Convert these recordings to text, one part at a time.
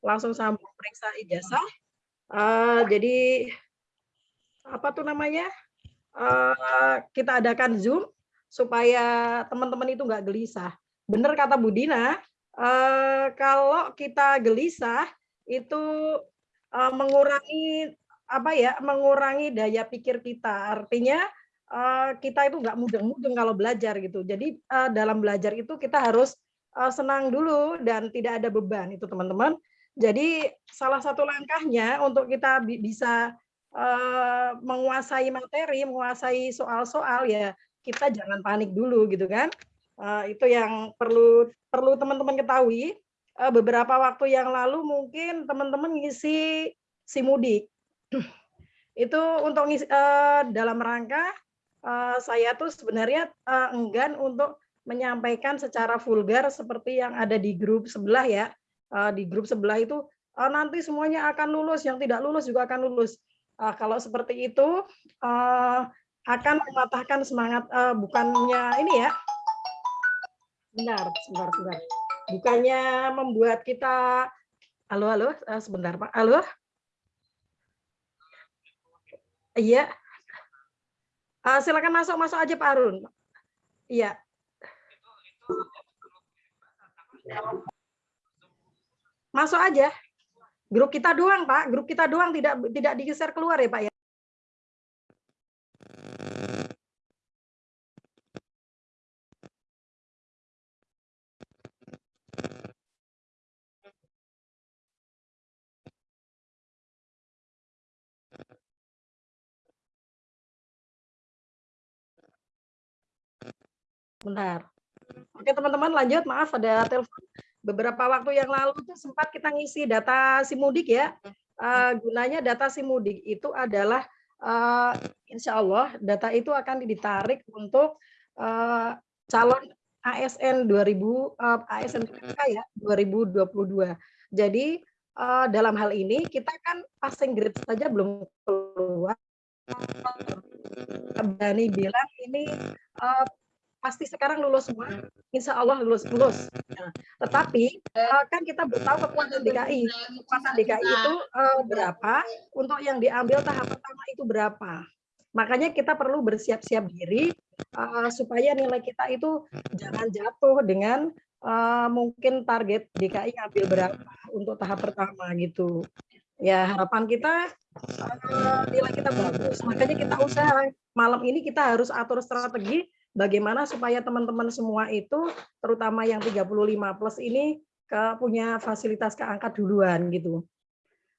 langsung sambung periksa ijazah. Uh, jadi apa tuh namanya? Uh, kita adakan Zoom supaya teman-teman itu nggak gelisah. Benar kata Budina, uh, kalau kita gelisah itu uh, mengurangi apa ya? Mengurangi daya pikir kita. Artinya uh, kita itu nggak mudeng-mudeng kalau belajar gitu. Jadi uh, dalam belajar itu kita harus uh, senang dulu dan tidak ada beban itu teman-teman. Jadi salah satu langkahnya untuk kita bisa uh, menguasai materi, menguasai soal-soal ya kita jangan panik dulu gitu kan. Uh, itu yang perlu perlu teman-teman ketahui. Uh, beberapa waktu yang lalu mungkin teman-teman ngisi simudik. itu untuk ngisi, uh, dalam rangka uh, saya tuh sebenarnya uh, enggan untuk menyampaikan secara vulgar seperti yang ada di grup sebelah ya. Uh, di grup sebelah itu uh, nanti semuanya akan lulus, yang tidak lulus juga akan lulus. Uh, kalau seperti itu akan mematahkan semangat bukannya ini ya. Benar, sebentar, sebentar. Bukannya membuat kita Halo, halo, sebentar Pak. Halo. Iya. Uh, silakan masuk, masuk aja Pak Arun. Iya. Masuk aja. Grup kita doang, Pak. Grup kita doang tidak tidak digeser keluar ya, Pak ya. Bentar. Oke teman-teman lanjut, maaf ada telepon. Beberapa waktu yang lalu itu sempat kita ngisi data simudik ya. Uh, gunanya data simudik itu adalah uh, insya Allah data itu akan ditarik untuk uh, calon ASN 2000 uh, ASN ya 2022. Jadi uh, dalam hal ini kita kan passing grade saja belum keluar. Berani bilang ini uh, pasti sekarang lulus semua, insya Allah lulus lulus. Nah, tetapi uh, kan kita tahu kekuatan DKI, kekuatan DKI itu uh, berapa, untuk yang diambil tahap pertama itu berapa. Makanya kita perlu bersiap-siap diri uh, supaya nilai kita itu jangan jatuh dengan mungkin target DKI ngambil berapa untuk tahap pertama gitu. Ya harapan kita nilai kita bagus, makanya kita usaha malam ini kita harus atur strategi bagaimana supaya teman-teman semua itu terutama yang 35 plus ini ke punya fasilitas keangkat duluan gitu.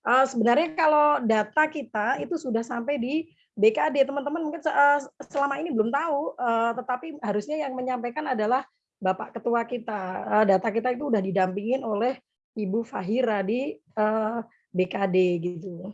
Uh, sebenarnya kalau data kita itu sudah sampai di BKD teman-teman mungkin uh, selama ini belum tahu uh, tetapi harusnya yang menyampaikan adalah Bapak Ketua kita. Uh, data kita itu sudah didampingin oleh Ibu Fahira di uh, BKD gitu.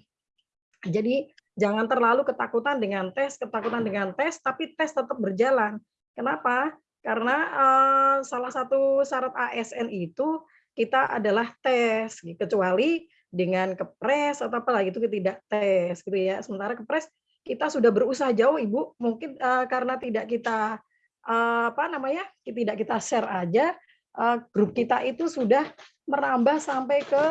Jadi Jangan terlalu ketakutan dengan tes, ketakutan dengan tes, tapi tes tetap berjalan. Kenapa? Karena uh, salah satu syarat ASN itu kita adalah tes, kecuali dengan kepres atau apa lagi itu tidak tes, gitu ya. Sementara kepres kita sudah berusaha jauh, ibu. Mungkin uh, karena tidak kita uh, apa namanya, tidak kita share aja, uh, grup kita itu sudah merambah sampai ke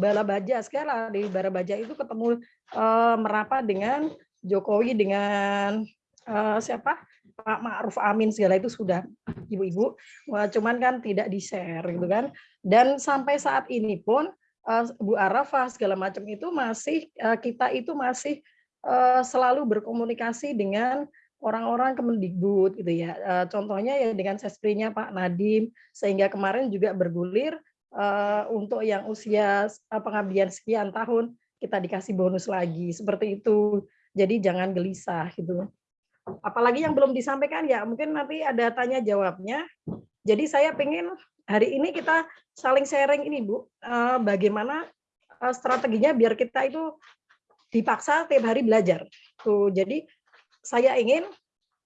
Bala Baja sekarang di Bala Baja itu ketemu uh, merapat dengan Jokowi dengan uh, siapa? Pak Ma'ruf Amin segala itu sudah ibu-ibu. Cuman kan tidak di share gitu kan. Dan sampai saat ini pun uh, Bu Arafah segala macam itu masih uh, kita itu masih uh, selalu berkomunikasi dengan orang-orang Kemendikbud gitu ya. Uh, contohnya ya dengan sesprinya Pak Nadim sehingga kemarin juga bergulir uh, untuk yang usia pengabdian sekian tahun kita dikasih bonus lagi seperti itu. Jadi jangan gelisah gitu. Apalagi yang belum disampaikan ya mungkin nanti ada tanya jawabnya. Jadi saya pengen hari ini kita saling sharing ini Bu, uh, bagaimana uh, strateginya biar kita itu dipaksa tiap hari belajar. Tuh, jadi saya ingin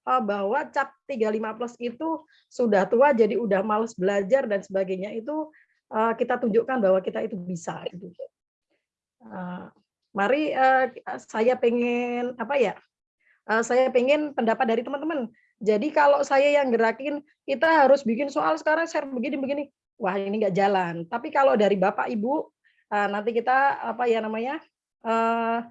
uh, bahwa cap 35 plus itu sudah tua jadi udah males belajar dan sebagainya itu kita tunjukkan bahwa kita itu bisa gitu. Uh, mari uh, saya pengen apa ya? Uh, saya pengen pendapat dari teman-teman. Jadi kalau saya yang gerakin kita harus bikin soal sekarang share begini begini, wah ini nggak jalan. Tapi kalau dari bapak ibu uh, nanti kita apa ya namanya uh,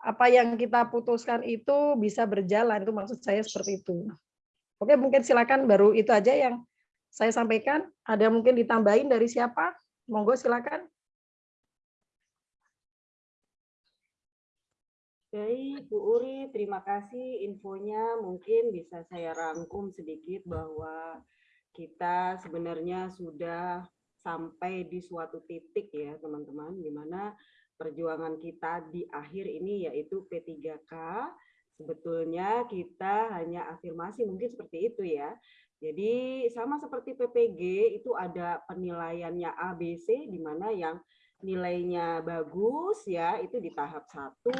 apa yang kita putuskan itu bisa berjalan itu maksud saya seperti itu. Oke mungkin silakan baru itu aja yang saya sampaikan. Ada mungkin ditambahin dari siapa? Monggo silakan. Baik, Bu Uri, terima kasih infonya. Mungkin bisa saya rangkum sedikit bahwa kita sebenarnya sudah sampai di suatu titik ya teman-teman, di mana perjuangan kita di akhir ini yaitu P3K. Sebetulnya kita hanya afirmasi mungkin seperti itu ya. Jadi sama seperti PPG itu ada penilaiannya ABC di mana yang nilainya bagus ya itu di tahap satu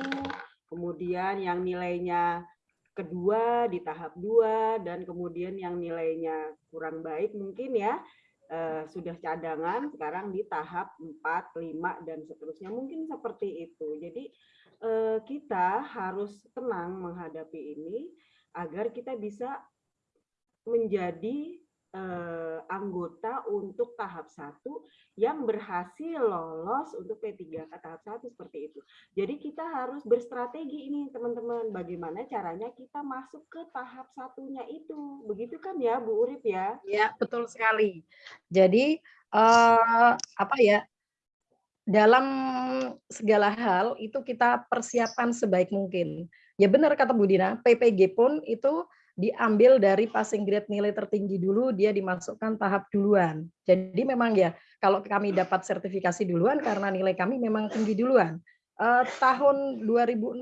kemudian yang nilainya kedua di tahap dua, dan kemudian yang nilainya kurang baik mungkin ya, eh, sudah cadangan, sekarang di tahap 4, 5, dan seterusnya. Mungkin seperti itu. Jadi eh, kita harus tenang menghadapi ini, agar kita bisa menjadi eh, anggota untuk tahap satu yang berhasil lolos untuk P3K tahap satu seperti itu. Jadi kita harus berstrategi ini teman-teman, bagaimana caranya kita masuk ke tahap satunya itu. Begitu kan ya Bu Urip ya? Ya, betul sekali. Jadi eh, apa ya, dalam segala hal itu kita persiapan sebaik mungkin. Ya benar kata Bu Dina, PPG pun itu diambil dari passing grade nilai tertinggi dulu, dia dimasukkan tahap duluan. Jadi memang ya, kalau kami dapat sertifikasi duluan karena nilai kami memang tinggi duluan. Eh, tahun 2016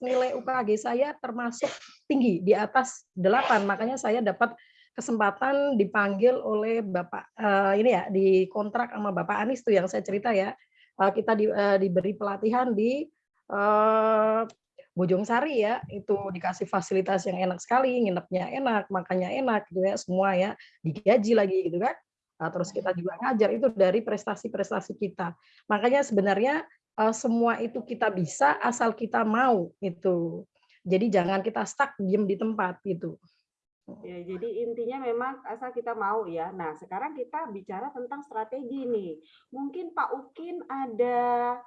nilai UKG saya termasuk tinggi, di atas 8, makanya saya dapat kesempatan dipanggil oleh Bapak, eh, ini ya, di kontrak sama Bapak Anies tuh yang saya cerita ya, eh, kita di, eh, diberi pelatihan di eh, Bojong Sari ya, itu dikasih fasilitas yang enak sekali, nginepnya enak, makannya enak gitu ya, semua ya, digaji lagi gitu kan. Nah, terus kita juga ngajar itu dari prestasi-prestasi kita. Makanya sebenarnya uh, semua itu kita bisa asal kita mau itu. Jadi jangan kita stuck diem di tempat gitu. Ya, jadi intinya memang asal kita mau ya. Nah, sekarang kita bicara tentang strategi nih. Mungkin Pak Ukin ada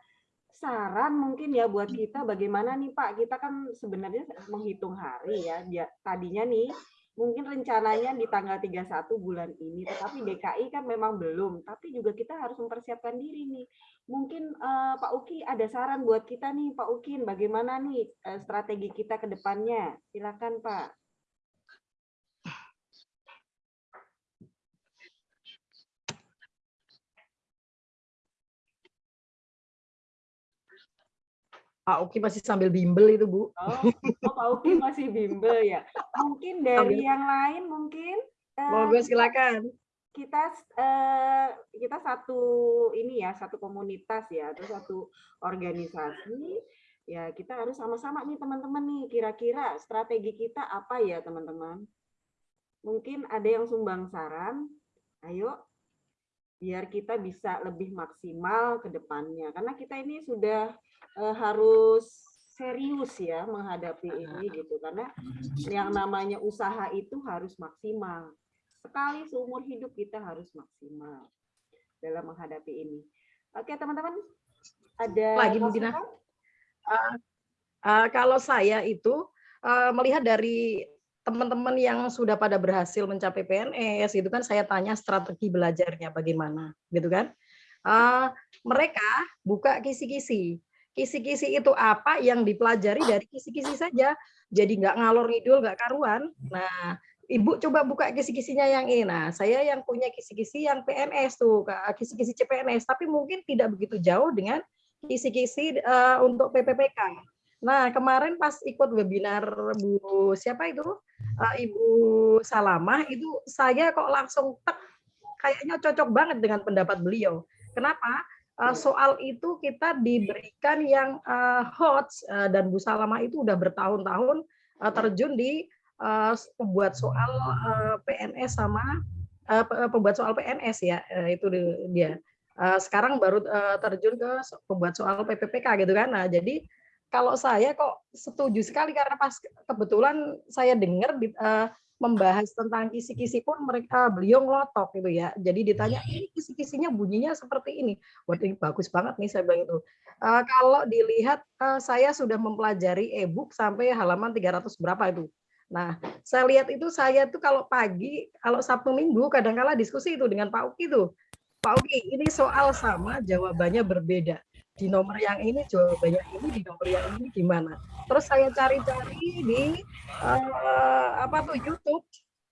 saran mungkin ya buat kita bagaimana nih Pak, kita kan sebenarnya menghitung hari ya. Dia, tadinya nih mungkin rencananya di tanggal 31 bulan ini, tetapi DKI kan memang belum. Tapi juga kita harus mempersiapkan diri nih. Mungkin uh, Pak Uki ada saran buat kita nih Pak Ukin, bagaimana nih uh, strategi kita ke depannya? Silakan Pak. Pak Uki masih sambil bimbel itu, Bu. Oh, oh Pak Uki masih bimbel ya. Mungkin dari yang lain mungkin uh, Monggo silakan. Kita uh, kita satu ini ya, satu komunitas ya, atau satu organisasi ya kita harus sama-sama nih teman-teman nih kira-kira strategi kita apa ya teman-teman mungkin ada yang sumbang saran ayo biar kita bisa lebih maksimal ke depannya karena kita ini sudah uh, harus serius ya menghadapi ini gitu. Karena yang namanya usaha itu harus maksimal. Sekali seumur hidup kita harus maksimal dalam menghadapi ini. Oke teman-teman ada lagi mungkin uh, uh, kalau saya itu uh, melihat dari teman-teman yang sudah pada berhasil mencapai PNS itu kan saya tanya strategi belajarnya bagaimana gitu kan? Uh, mereka buka kisi-kisi kisi-kisi itu apa yang dipelajari dari kisi-kisi saja. Jadi nggak ngalor ngidul, nggak karuan. Nah, Ibu coba buka kisi-kisinya yang ini. Nah, saya yang punya kisi-kisi yang PNS tuh, kisi-kisi CPNS, tapi mungkin tidak begitu jauh dengan kisi-kisi uh, untuk PPPK. Nah, kemarin pas ikut webinar Bu siapa itu? Uh, Ibu Salamah itu saya kok langsung tek kayaknya cocok banget dengan pendapat beliau. Kenapa? Uh, soal itu kita diberikan yang uh, hot uh, dan Bu Salama itu udah bertahun-tahun uh, terjun di uh, pembuat soal uh, PNS sama uh, pembuat soal PNS ya uh, itu dia. Uh, sekarang baru uh, terjun ke pembuat soal PPPK gitu kan. Nah, jadi kalau saya kok setuju sekali karena pas kebetulan saya dengar uh, membahas tentang kisi-kisi pun mereka beliau ngelotok gitu ya. Jadi ditanya ini kisi-kisinya bunyinya seperti ini. Wah ini bagus banget nih saya bilang itu. Uh, kalau dilihat uh, saya sudah mempelajari e-book sampai halaman 300 berapa itu. Nah, saya lihat itu saya tuh kalau pagi, kalau Sabtu Minggu kadang-kala diskusi itu dengan Pak Uki itu. Pak Uki, ini soal sama jawabannya berbeda di nomor yang ini jawabannya ini di nomor yang ini gimana? Terus saya cari-cari di uh, apa tuh YouTube.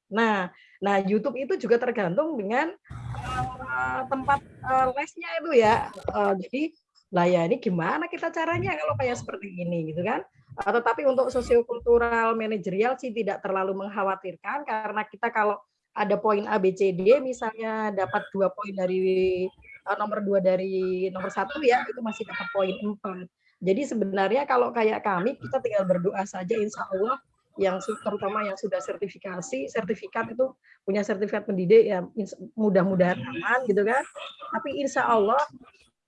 Nah nah YouTube itu juga tergantung dengan uh, tempat uh, lesnya itu ya. Uh, jadi lah ya ini gimana kita caranya kalau kayak seperti ini gitu kan? Uh, tetapi untuk sosiokultural manajerial sih tidak terlalu mengkhawatirkan karena kita kalau ada poin A, B, C, D, misalnya dapat dua poin dari nomor dua dari nomor satu ya itu masih dapat poin empat. Jadi sebenarnya kalau kayak kami kita tinggal berdoa saja insya Allah yang terutama yang sudah sertifikasi sertifikat itu punya sertifikat pendidik ya mudah-mudahan aman gitu kan. Tapi insya Allah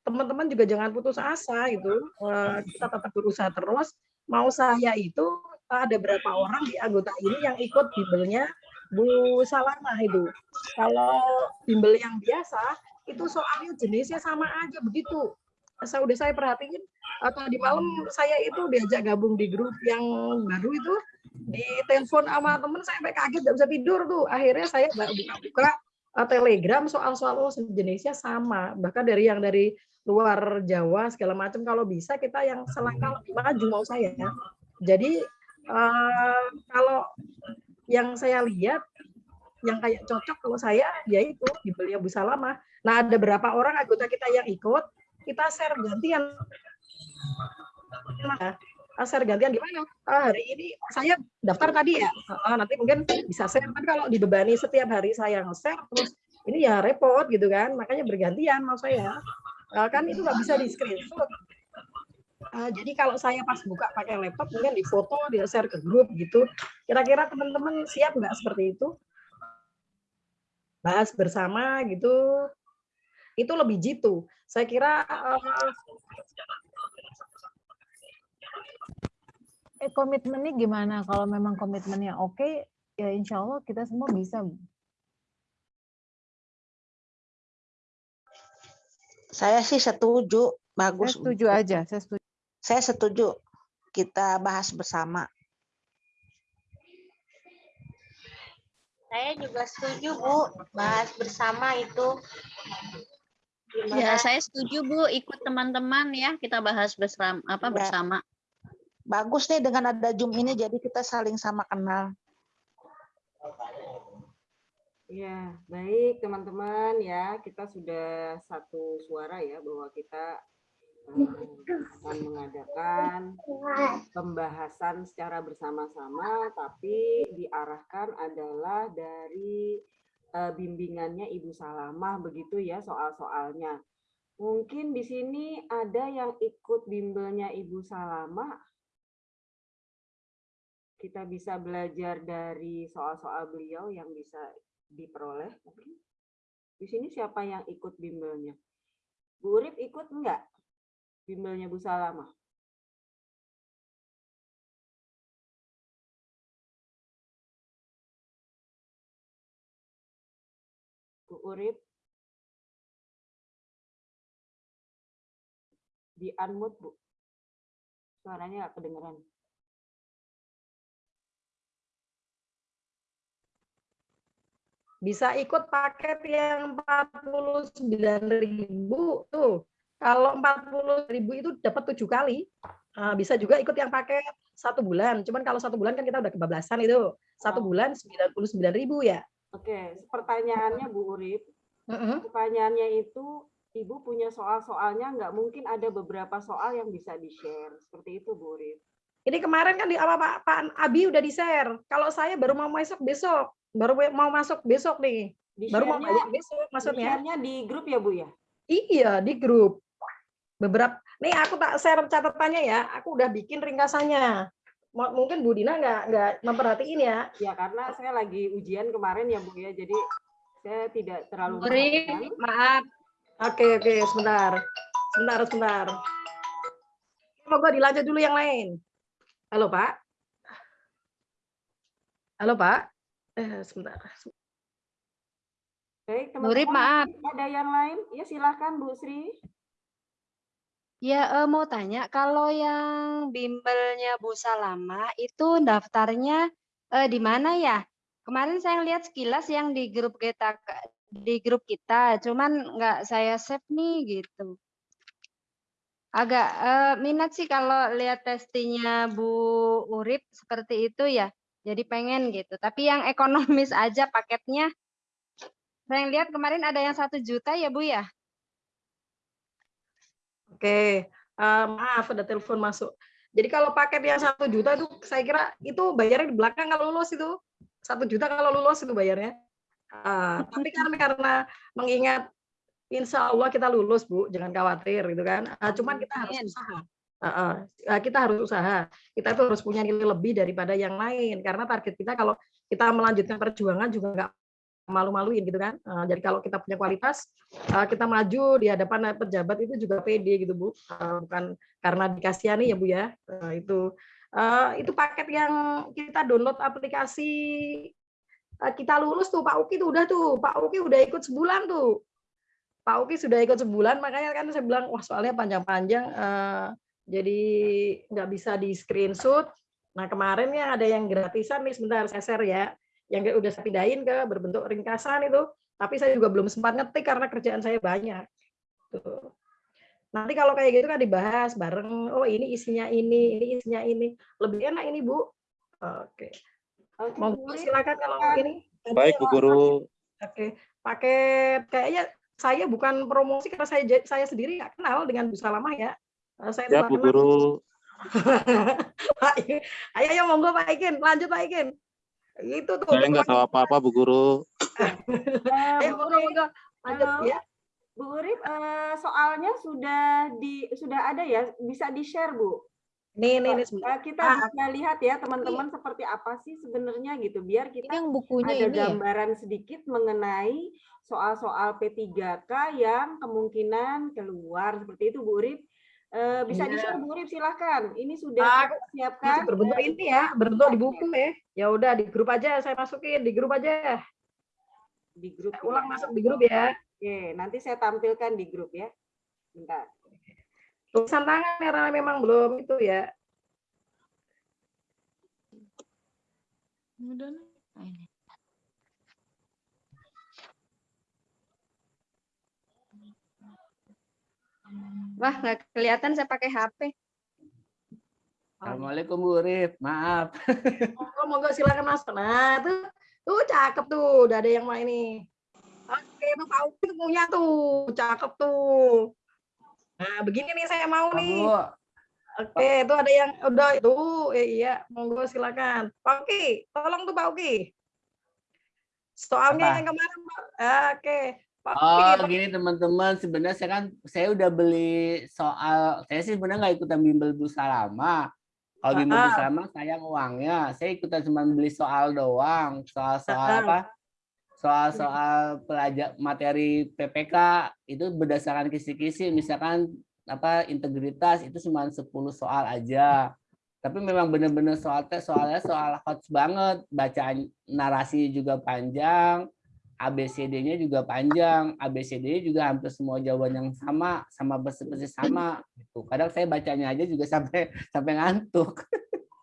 teman-teman juga jangan putus asa gitu. Uh, kita tetap berusaha terus. Mau saya itu ada berapa orang di anggota ini yang ikut bimbelnya Bu Salama itu. Kalau bimbel yang biasa itu soalnya jenisnya sama aja begitu. Saya udah saya perhatiin atau di malam saya itu diajak gabung di grup yang baru itu di telepon sama temen saya sampai kaget gak bisa tidur tuh. Akhirnya saya buka-buka eh, telegram soal-soal oh, jenisnya sama. Bahkan dari yang dari luar Jawa segala macam kalau bisa kita yang selangkah lebih maju mau saya. Jadi uh, kalau yang saya lihat yang kayak cocok kalau saya yaitu dibeli Bu Salama. Nah, ada berapa orang anggota kita yang ikut, kita share gantian. Nah, share gantian gimana? Ah, hari ini saya daftar tadi ya. Ah, nanti mungkin bisa share. Tapi kalau dibebani setiap hari saya nge-share terus ini ya repot gitu kan. Makanya bergantian mau saya. Ah, kan itu nggak bisa di screenshot. Uh, jadi kalau saya pas buka pakai laptop mungkin di foto, di share ke grup gitu. Kira-kira teman-teman siap nggak seperti itu? bahas bersama gitu itu lebih jitu. Saya kira uh, eh komitmennya gimana? Kalau memang komitmennya oke okay, ya insya Allah kita semua bisa saya sih setuju. Bagus saya setuju aja saya setuju. Saya setuju. Kita bahas bersama. Saya juga setuju, Bu. Bahas bersama itu. Ya, saya setuju, Bu. Ikut teman-teman ya, kita bahas bersama apa ya. bersama. Bagus nih dengan ada Zoom ini jadi kita saling sama kenal. Ya, baik teman-teman ya, kita sudah satu suara ya bahwa kita akan mengadakan pembahasan secara bersama-sama, tapi diarahkan adalah dari uh, bimbingannya Ibu Salamah begitu ya soal-soalnya. Mungkin di sini ada yang ikut bimbelnya Ibu Salamah. Kita bisa belajar dari soal-soal beliau yang bisa diperoleh. Di sini siapa yang ikut bimbelnya? Bu Urip ikut enggak? bimbelnya Bu Salama. Bu Urip. Di unmute, Bu. Suaranya nggak kedengeran. Bisa ikut paket yang 49.000 tuh. Kalau 40 ribu itu dapat tujuh kali, bisa juga ikut yang pakai satu bulan. Cuman kalau satu bulan kan kita udah kebablasan itu. Satu bulan 99 ribu ya. Oke, pertanyaannya Bu Urip. Pertanyaannya itu, Ibu punya soal-soalnya nggak mungkin ada beberapa soal yang bisa di-share. Seperti itu Bu Urip. Ini kemarin kan di apa Pak, Pak Abi udah di-share. Kalau saya baru mau masuk besok, baru mau masuk besok nih. Baru mau masuk besok maksudnya. di grup ya Bu ya? Iya, di grup beberapa nih aku tak share catatannya ya aku udah bikin ringkasannya mungkin Bu Dina nggak nggak memperhatiin ya. Ya karena saya lagi ujian kemarin ya Bu ya. Jadi saya tidak terlalu Beri, maaf. Oke oke. Sebentar. Sebentar sebentar. Moga dilanjut dulu yang lain. Halo Pak. Halo Pak. Eh, sebentar. Baik, Rip, teman-teman, maaf. ada yang lain? Ya, silakan Bu Sri. Ya, eh, mau tanya, kalau yang bimbelnya Bu Salama itu daftarnya eh, di mana ya? Kemarin saya lihat sekilas yang di grup kita di grup kita, cuman nggak saya save nih gitu. Agak eh, minat sih kalau lihat testingnya Bu Urip seperti itu ya. Jadi pengen gitu. Tapi yang ekonomis aja paketnya. Saya lihat kemarin ada yang satu juta ya Bu ya. Oke, eh, maaf ada telepon masuk. Jadi kalau paket yang satu juta itu saya kira itu bayarnya di belakang kalau lulus itu satu juta kalau lulus itu bayarnya. Ah, tapi karena karena mengingat Insya Allah kita lulus Bu, jangan khawatir gitu kan. Ah, cuman kita harus usaha. Ah, ah. Ah, kita harus usaha. Kita tuh harus punya nilai lebih daripada yang lain karena target kita kalau kita melanjutkan perjuangan juga nggak malu-maluin gitu kan. Ah, jadi kalau kita punya kualitas, ah, kita maju di hadapan pejabat itu juga pede gitu Bu. Ah, bukan karena dikasihani ya Bu ya. Ah, itu ah, itu paket yang kita download aplikasi ah, kita lulus tuh Pak Uki tuh udah tuh Pak Uki udah ikut sebulan tuh Pak Uki sudah ikut sebulan makanya kan saya bilang wah soalnya panjang-panjang eh, jadi nggak bisa di screenshot. Nah kemarin ya ada yang gratisan nih sebentar saya share ya yang udah saya pindahin ke berbentuk ringkasan itu tapi saya juga belum sempat ngetik karena kerjaan saya banyak. Tuh. Nanti kalau kayak gitu kan dibahas bareng. Oh ini isinya ini, ini isinya ini. Lebih enak ini Bu. Oke. Oke, Mau Bu Rip. silakan kalau ini. Baik, Bu Guru. Oke, paket kayaknya saya bukan promosi karena saya saya sendiri nggak kenal dengan Bu Salamah ya. Eh, Saya Ya, Bu Guru. Ayo, ayo monggo Pak Ikin, lanjut Pak Ikin. Itu tuh. Saya nggak tahu apa-apa, Bu Guru. Eh, Ayo Bu monggo lanjut Halo. ya. Bu Urip, eh, soalnya sudah di sudah ada ya, bisa di-share Bu. Nih nih nih. Eh, kita Ah, bisa lihat ya teman-teman seperti apa sih sebenarnya gitu, biar Ini kita yang bukunya ada ini ya? gambaran sedikit mengenai soal-soal P3K yang kemungkinan keluar seperti itu Bu Urip. Eh, bisa Iya. di-share Bu Urip silahkan. Ini sudah Ah, kita Masih siapkan. berbentuk ini ya, berbentuk di buku ya. Ya udah di grup aja saya masukin di grup aja. di grup. Saya ulang ya. masuk di grup ya. Oke, nanti saya tampilkan di grup ya. Bentar. Tulisan tangan ya karena memang belum itu ya. Wah, nggak kelihatan saya pakai HP. Assalamualaikum Bu Urip, maaf. Monggo monggo silakan masuk. Nah, tuh tuh cakep tuh, udah ada yang main nih. Oke, tuh Pak tuh punya tuh, cakep tuh. Nah, begini nih saya mau nih. Oke, itu ada yang udah itu, eh, iya, monggo silakan. Pak Uki, tolong tuh Pak Uki. Soalnya Apa? yang kemarin, Pak. Oke, Oh Pak- gini teman-teman, sebenarnya saya kan saya udah beli soal, saya sih sebenarnya nggak ikutan bimbel Bu Salama. Kalau bimbel Bu. Salama sayang uangnya, saya ikutan cuma beli soal doang, soal-soal apa? Soal-soal pelajar materi PPK itu berdasarkan kisi-kisi, misalkan apa integritas itu cuma 10 soal aja. Tapi memang benar-benar soal tes soalnya soal hot banget, bacaan narasi juga panjang, ABCD-nya juga panjang, ABCD-nya juga hampir semua jawaban yang sama, sama persis-persis sama. Gitu. Kadang saya bacanya aja juga sampai sampai ngantuk.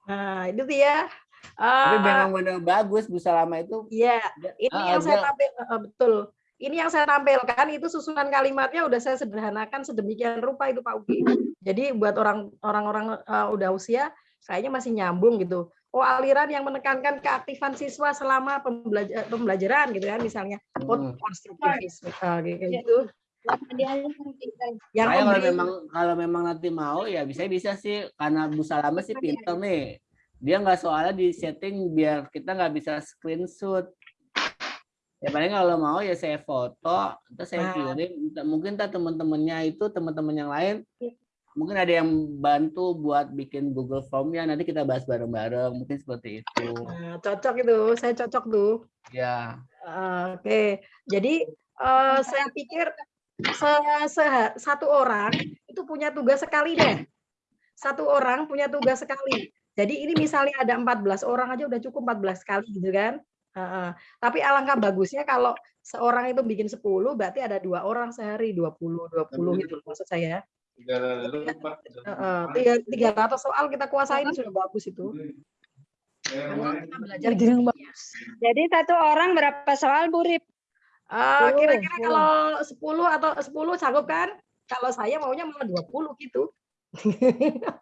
Nah, itu dia. Tapi Ah, memang benar bagus Bu Salama itu. Iya, ini Ah, yang saya tampil eh, betul. Ini yang saya tampilkan itu susunan kalimatnya udah saya sederhanakan sedemikian rupa itu Pak Uki. Jadi buat orang orang-orang eh, udah usia kayaknya masih nyambung gitu. Oh aliran yang menekankan keaktifan siswa selama pembelajar, pembelajaran gitu kan misalnya Hmm. konstruktivisme eh, gitu. Yang Saya kalau memang kalau memang nanti mau ya bisa bisa sih karena Bu Salama sih pinter nih. Dia nggak soalnya di setting biar kita nggak bisa screenshot. Ya paling kalau mau ya saya foto, terus saya Nah. kirim. Mungkin tak teman-temannya itu teman-teman yang lain mungkin ada yang bantu buat bikin Google Form-nya nanti kita bahas bareng-bareng mungkin seperti itu. Nah, cocok itu, saya cocok tuh. Ya. Oke, jadi eh, saya pikir se- se- satu orang itu punya tugas sekali deh. Satu orang punya tugas sekali. Jadi ini misalnya ada 14 orang aja udah cukup 14 kali gitu kan. Heeh. Tapi alangkah bagusnya kalau seorang itu bikin 10 berarti ada dua orang sehari 20 20 gitu maksud saya. Heeh, tiga- 300 soal kita kuasain sudah bagus itu. Karena kita belajar bagus. Jadi satu orang berapa soal Bu Rip? Eh, kira-kira 10. kalau 10 atau 10 sanggup kan? Kalau saya maunya malah 20 gitu.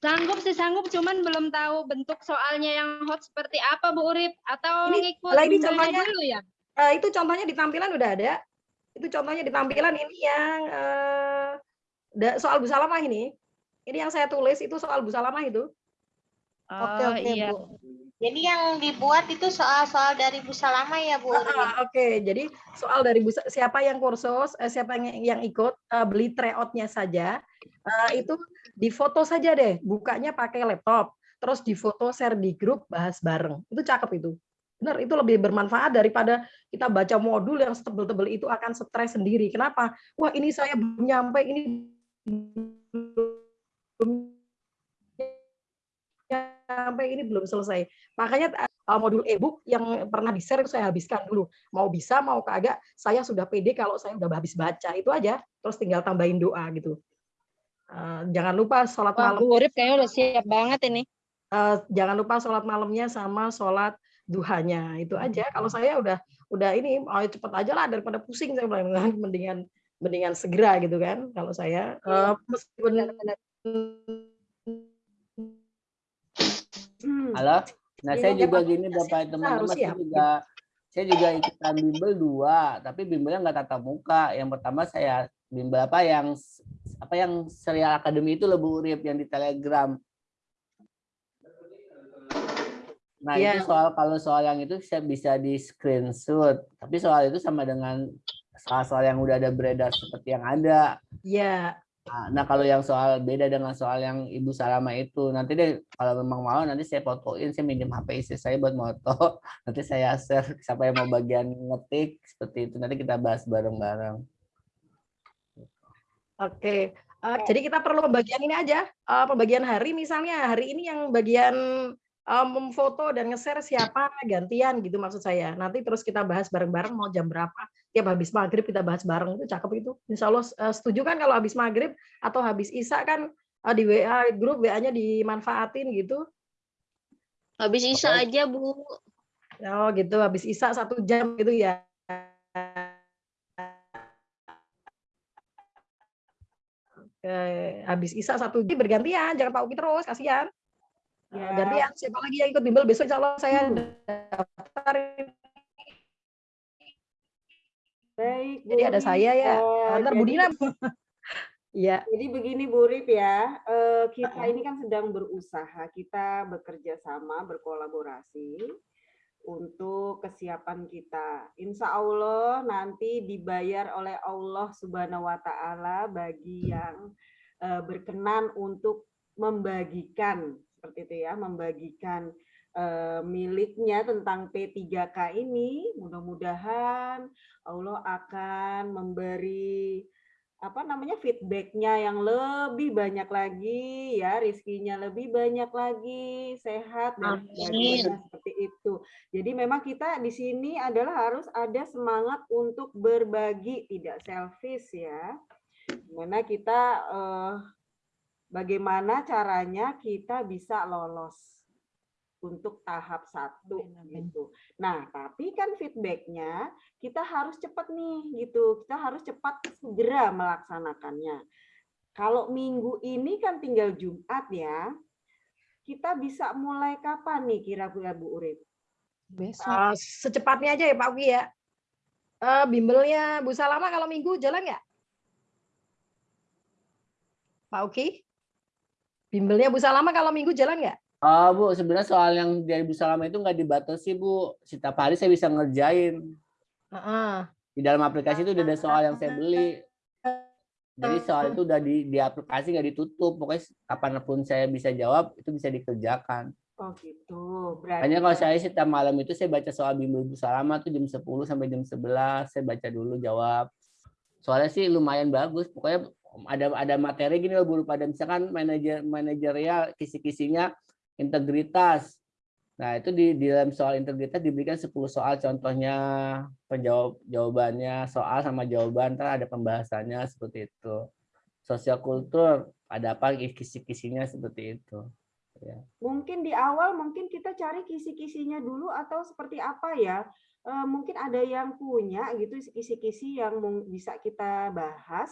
Sanggup sih sanggup, cuman belum tahu bentuk soalnya yang hot seperti apa Bu Urip atau Ini- ngikut ini contohnya- dulu ya? Eh, itu contohnya di tampilan udah ada. Itu contohnya di tampilan ini yang eh, da- soal busalamah ini. Ini yang saya tulis itu soal busalamah itu. Oke Oh, oke iya. Bu. Jadi yang dibuat itu soal-soal dari Bu Salama ya Bu? Urip? Ah, Oke, jadi soal dari Busa- siapa yang kursus, eh, siapa yang yang ikut eh, beli tryoutnya saja, eh, itu difoto saja deh, bukanya pakai laptop, terus difoto share di grup bahas bareng, itu cakep itu. Benar, itu lebih bermanfaat daripada kita baca modul yang setebel-tebel itu akan stres sendiri. Kenapa? Wah ini saya belum nyampe, ini belum nyampe, ini belum selesai. Makanya uh, modul e-book yang pernah di-share itu saya habiskan dulu. Mau bisa, mau kagak, saya sudah pede kalau saya udah habis baca. Itu aja. Terus tinggal tambahin doa gitu. Uh, jangan lupa sholat Wah, malam. Bu Urip kayaknya udah siap banget ini. uh, jangan lupa sholat malamnya sama sholat duhanya. Itu aja. Kalau saya udah udah ini oh, cepet aja lah daripada pusing saya bilang mendingan mendingan segera gitu kan kalau saya uh, meskipun Hmm. Halo. Nah, Iya, saya ya, juga gini Bapak teman-teman saya juga saya juga ikutan bimbel dua, tapi bimbelnya nggak tatap muka. Yang pertama saya bimbel apa yang apa yang serial akademi itu lebih urip yang di Telegram. Nah, Iya. itu soal kalau soal yang itu saya bisa di screenshot, tapi soal itu sama dengan soal-soal yang udah ada beredar seperti yang ada. ya Nah, Nah, kalau yang soal beda dengan soal yang Ibu Salama itu, nanti deh kalau memang mau nanti saya fotoin, saya minjem HP istri saya buat moto. Nanti saya share siapa yang mau bagian ngetik seperti itu. Nanti kita bahas bareng-bareng. Oke, eh, jadi kita perlu pembagian ini aja, eh, pembagian hari misalnya hari ini yang bagian memfoto dan nge-share siapa gantian gitu maksud saya. Nanti terus kita bahas bareng-bareng mau jam berapa. Tiap habis maghrib kita bahas bareng itu cakep itu. Insya Allah eh, setuju kan kalau habis maghrib atau habis isya kan eh, di WA grup WA-nya dimanfaatin gitu. Habis Isa Oke. aja, Bu. Oh gitu habis isya satu jam gitu ya. Eh, habis isya satu jam bergantian, jangan Pak Uki terus, kasihan. Eh, Ya. Gantian, siapa lagi yang ikut bimbel besok insya Allah saya Hmm. daftar. Baik, Jadi ada saya ya. Ntar jadi- Budina. Iya. Jadi begini Bu Rip ya, eh, kita ini kan sedang berusaha, kita bekerja sama, berkolaborasi untuk kesiapan kita. Insya Allah nanti dibayar oleh Allah Subhanahu Wa Taala bagi yang eh, berkenan untuk membagikan seperti itu ya, membagikan eh, miliknya tentang P3K ini. Mudah-mudahan Allah akan memberi apa namanya feedbacknya yang lebih banyak lagi ya rizkinya lebih banyak lagi sehat dan sebagainya seperti itu. Jadi memang kita di sini adalah harus ada semangat untuk berbagi tidak selfish ya. Di mana kita eh, bagaimana caranya kita bisa lolos untuk tahap satu gitu. Nah, tapi kan feedbacknya kita harus cepat nih gitu. Kita harus cepat segera melaksanakannya. Kalau minggu ini kan tinggal Jumat ya. Kita bisa mulai kapan nih kira-kira Bu Urip? Besok. Eh, secepatnya aja ya Pak Uki ya. Eh, bimbelnya Bu Salama kalau minggu jalan nggak? Pak Uki? Bimbelnya Bu Salama kalau minggu jalan nggak? Oh Bu, sebenarnya soal yang dari Bu Salama itu nggak dibatasi Bu. Setiap hari saya bisa ngerjain. Heeh. Di dalam aplikasi itu udah ada soal yang saya beli. Jadi soal itu udah di, di aplikasi nggak ditutup. Pokoknya kapan pun saya bisa jawab, itu bisa dikerjakan. Oh gitu. Berarti Hanya kalau saya setiap malam itu saya baca soal bimbel Bu Salama tuh jam 10 sampai jam 11 saya baca dulu jawab. Soalnya sih lumayan bagus. Pokoknya ada ada materi gini loh Bu pada misalkan manajer manajerial kisi-kisinya integritas. Nah, itu di, di dalam soal integritas diberikan 10 soal contohnya, penjawab jawabannya, soal sama jawaban, ntar ada pembahasannya seperti itu. Sosial kultur, ada apa kisi-kisinya seperti itu. Ya. Mungkin di awal mungkin kita cari kisi-kisinya dulu atau seperti apa ya? Eh, mungkin ada yang punya gitu kisi-kisi yang bisa kita bahas.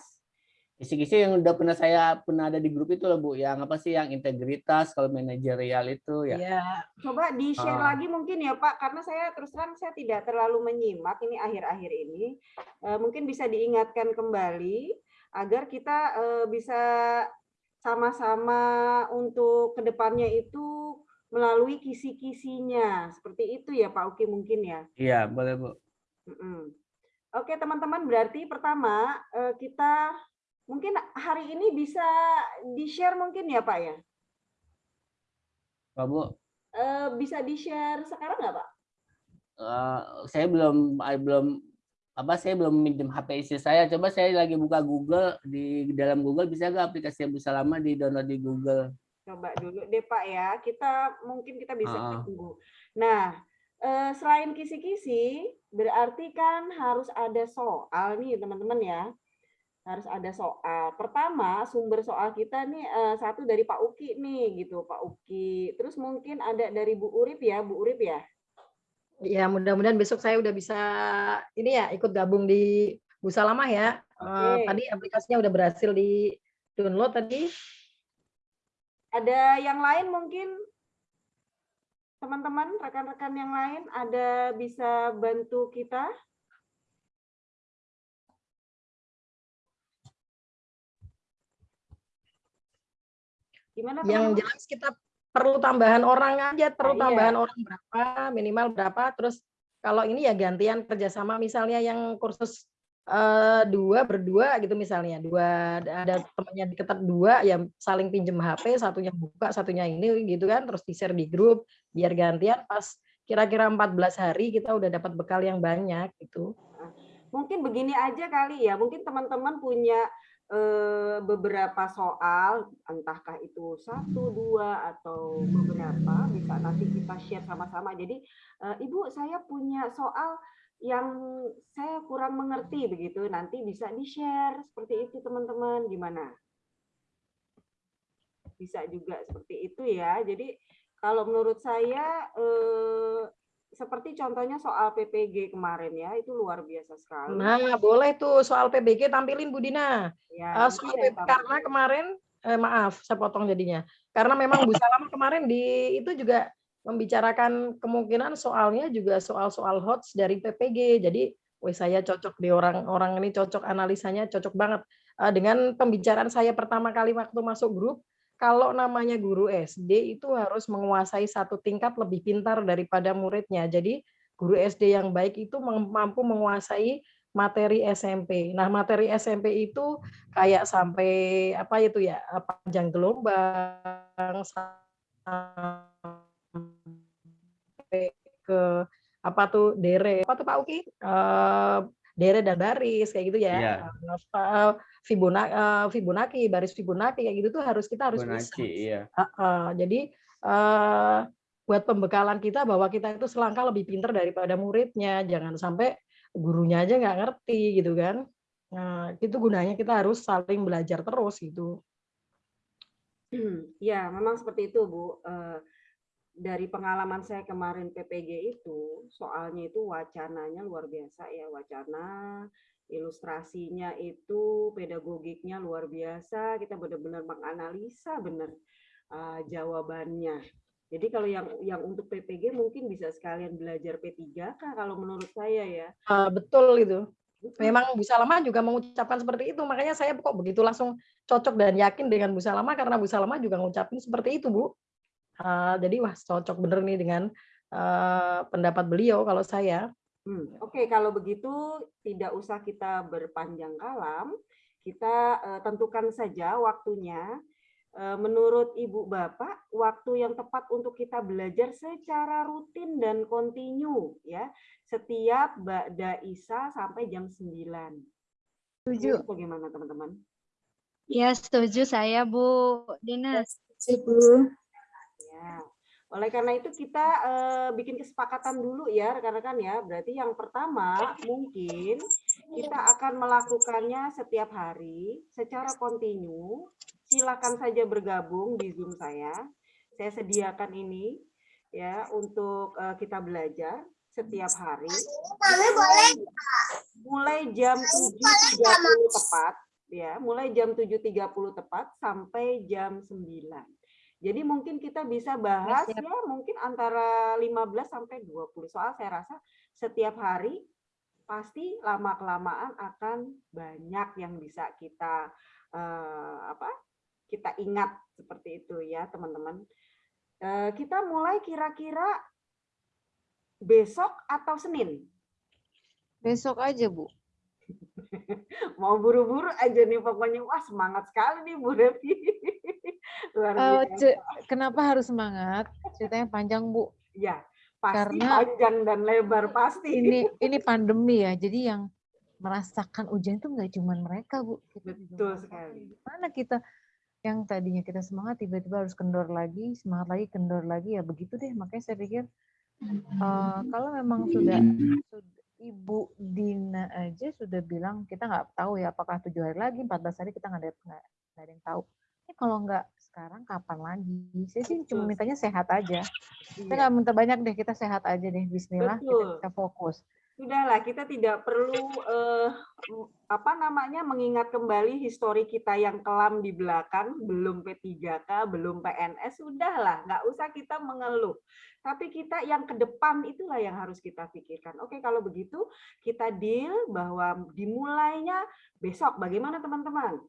Kisi-kisi yang udah pernah saya pernah ada di grup itu loh Bu, yang apa sih yang integritas kalau manajerial itu ya. Iya. Coba di-share Ah. lagi mungkin ya Pak, karena saya terus terang saya tidak terlalu menyimak ini akhir-akhir ini. Eh, mungkin bisa diingatkan kembali agar kita eh, bisa sama-sama untuk ke depannya itu melalui kisi-kisinya. Seperti itu ya Pak Uki mungkin ya. Iya, boleh Bu. Mm-mm. Oke teman-teman, berarti pertama eh, kita mungkin hari ini bisa di-share mungkin ya Pak ya? Pak Bu, Eh, bisa di-share sekarang nggak Pak? eh, saya belum belum apa saya belum minjem HP istri saya. Coba saya lagi buka Google di dalam Google bisa nggak aplikasi yang bisa lama di download di Google? Coba dulu deh Pak ya, kita mungkin kita bisa Ah. tunggu. Nah, eh, selain kisi-kisi, berarti kan harus ada soal nih teman-teman ya. Harus ada soal. Pertama, sumber soal kita nih eh, satu dari Pak Uki nih gitu, Pak Uki. Terus mungkin ada dari Bu Urip ya, Bu Urip ya. Ya, mudah-mudahan besok saya udah bisa ini ya ikut gabung di Busa Lama ya. Eh, Oke. tadi aplikasinya udah berhasil di download tadi. Ada yang lain mungkin teman-teman, rekan-rekan yang lain ada bisa bantu kita? Gimana Yang teman-teman? jelas kita perlu tambahan orang aja, perlu iya. tambahan orang berapa, minimal berapa. Terus kalau ini ya gantian kerjasama misalnya yang kursus eh, dua berdua gitu misalnya dua ada temannya diketat dua ya saling pinjem HP satunya buka satunya ini gitu kan terus di share di grup biar gantian pas kira-kira 14 hari kita udah dapat bekal yang banyak gitu. Mungkin begini aja kali ya, mungkin teman-teman punya beberapa soal, entahkah itu satu, dua, atau beberapa, bisa nanti kita share sama-sama. Jadi, eh, Ibu, saya punya soal yang saya kurang mengerti begitu, nanti bisa di-share seperti itu teman-teman. Gimana? Bisa juga seperti itu ya. Jadi, kalau menurut saya eh, seperti contohnya soal PPG kemarin ya, itu luar biasa sekali. Nah, boleh tuh soal PBG tampilin Bu Dina. Ya, nanti soal saya PP karena kemarin eh, maaf saya potong jadinya. Karena memang Bu Salama kemarin di itu juga membicarakan kemungkinan soalnya juga soal-soal HOTS dari PPG. Jadi, wih saya cocok di orang-orang ini cocok analisanya cocok banget. Eh, dengan pembicaraan saya pertama kali waktu masuk grup, kalau namanya guru SD itu harus menguasai satu tingkat lebih pintar daripada muridnya. Jadi guru SD yang baik itu mampu menguasai materi SMP. Nah, materi SMP itu kayak sampai apa itu ya, eh, panjang gelombang sampai ke apa tuh dere, apa tuh Pak Uki? Eh, dere dan baris kayak gitu ya. Iya. Eh, Fibonacci, eh, Fibonacci, baris Fibonacci kayak gitu tuh harus kita harus bisa. Fibonacci, iya. Heeh, jadi eh, buat pembekalan kita bahwa kita itu selangkah lebih pintar daripada muridnya, jangan sampai gurunya aja nggak ngerti gitu kan. Nah, itu gunanya kita harus saling belajar terus gitu. Ya, memang seperti itu, Bu. Eh, dari pengalaman saya kemarin PPG itu, soalnya itu wacananya luar biasa ya, wacana, ilustrasinya itu, pedagogiknya luar biasa, kita benar-benar menganalisa benar eh, jawabannya. Jadi kalau yang yang untuk PPG mungkin bisa sekalian belajar P3K kalau menurut saya ya. Eh, betul itu. Memang Bu Salama juga mengucapkan seperti itu, makanya saya kok begitu langsung cocok dan yakin dengan Bu Salama karena Bu Salama juga ngucapin seperti itu, Bu. Eh, jadi wah cocok bener nih dengan eh, pendapat beliau kalau saya. Hmm, Oke, kalau begitu tidak usah kita berpanjang kalam, kita eh, tentukan saja waktunya. Eh, menurut Ibu Bapak, waktu yang tepat untuk kita belajar secara rutin dan kontinu ya, setiap Ba'da Isa sampai jam 9. Setuju. Bagaimana teman-teman? Ya, setuju saya, Bu Dina. Ya. Oleh karena itu kita eh, bikin kesepakatan dulu ya rekan-rekan ya. Berarti yang pertama mungkin kita akan melakukannya setiap hari secara kontinu. Silakan saja bergabung di Zoom saya. Saya sediakan ini ya untuk eh, kita belajar setiap hari. Mulai jam 7.30 tepat ya, mulai jam 7.30 tepat sampai jam 9. Jadi mungkin kita bisa bahas ya mungkin antara 15 sampai 20 soal saya rasa setiap hari pasti lama kelamaan akan banyak yang bisa kita eh, apa? kita ingat seperti itu ya, teman-teman. Eh, kita mulai kira-kira besok atau Senin? Besok aja, Bu. Mau buru-buru aja nih pokoknya. Wah, semangat sekali nih Bu Revi. Luar Eh, kenapa harus semangat? Ceritanya panjang, Bu. Ya, pasti Karena panjang dan lebar pasti. Ini ini pandemi ya. Jadi yang merasakan ujian itu nggak cuma mereka, Bu. Kita Betul sekali. Gimana kita yang tadinya kita semangat tiba-tiba harus kendor lagi, semangat lagi, kendor lagi ya begitu deh. Makanya saya pikir eh, kalau memang sudah, sudah Ibu Dina aja sudah bilang kita nggak tahu ya apakah tujuh hari lagi, 14 hari kita nggak ada nggak nggak ada yang tahu. Ini kalau nggak sekarang kapan lagi? Saya sih cuma mintanya sehat aja. Saya Iya. nggak minta banyak deh, kita sehat aja deh. Bismillah, kita Betul. bisa fokus. Sudahlah, kita tidak perlu eh, apa namanya mengingat kembali histori kita yang kelam di belakang, belum P3K, belum PNS, sudahlah, nggak usah kita mengeluh. Tapi kita yang ke depan itulah yang harus kita pikirkan. Oke, kalau begitu kita deal bahwa dimulainya besok. Bagaimana teman-teman?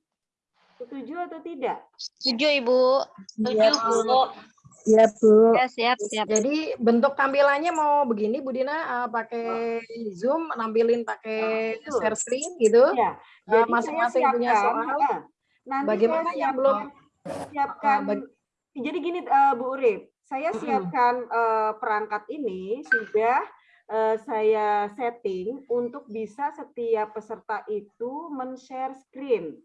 Setuju atau tidak? Setuju Ibu. Setuju Iya, Bu. Iya, Bu. Ya, siap, siap. Jadi bentuk tampilannya mau begini Bu Dina eh, pakai Zoom, nampilin pakai betul. share screen gitu. Ya. Jadi masing-masing punya siapkan, soal. eh, nanti Bagaimana saya yang belum siapkan- siapkan bag- jadi gini eh, Bu Urip, saya siapkan eh, perangkat ini sudah eh, saya setting untuk bisa setiap peserta itu men-share screen.